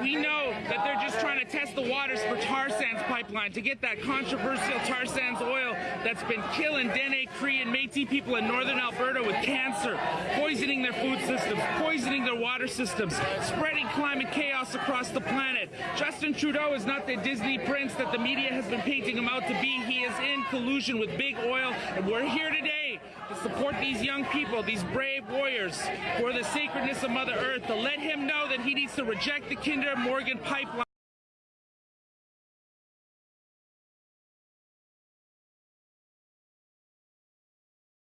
We know that they're just trying to test the waters for tar sands pipeline to get that controversial tar sands oil that's been killing Dene, Cree, and Métis people in northern Alberta with cancer, poisoning their food systems, poisoning their water systems, spreading climate chaos across the planet. Justin Trudeau is not the Disney prince that the media has been painting him out to be. He is in collusion with big oil, and we're here today to support these young people, these brave warriors for the sacredness of Mother Earth, to let him know that he needs to reject the Kinder Morgan pipeline.